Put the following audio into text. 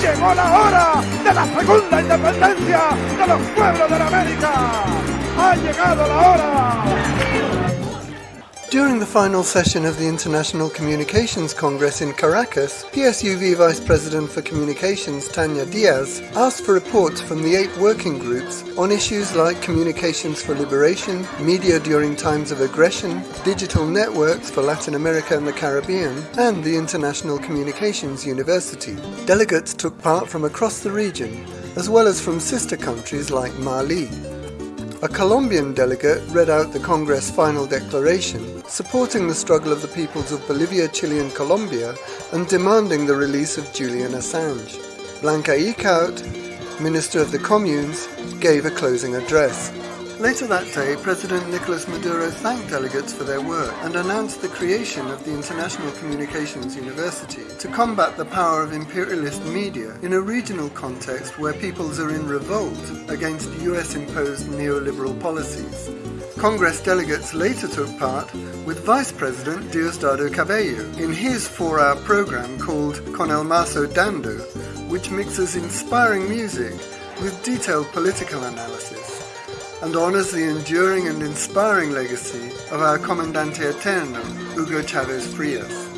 Llegó la hora de la segunda independencia de los pueblos de la América. Ha llegado la hora. During the final session of the International Communications Congress in Caracas, PSUV Vice President for Communications Tania Diaz asked for reports from the eight working groups on issues like communications for liberation, media during times of aggression, digital networks for Latin America and the Caribbean, and the International Communications University. Delegates took part from across the region, as well as from sister countries like Mali. A Colombian delegate read out the Congress final declaration supporting the struggle of the peoples of Bolivia, Chile and Colombia and demanding the release of Julian Assange. Blanca Eekhout, Minister of the Communes, gave a closing address. Later that day, President Nicolas Maduro thanked delegates for their work and announced the creation of the International Communications University to combat the power of imperialist media in a regional context where peoples are in revolt against US-imposed neoliberal policies. Congress delegates later took part with Vice President Diosdado Cabello in his four-hour program called Con el Mazo Dando, which mixes inspiring music with detailed political analysis and honors the enduring and inspiring legacy of our Comandante Eterno, Hugo Chavez Frias.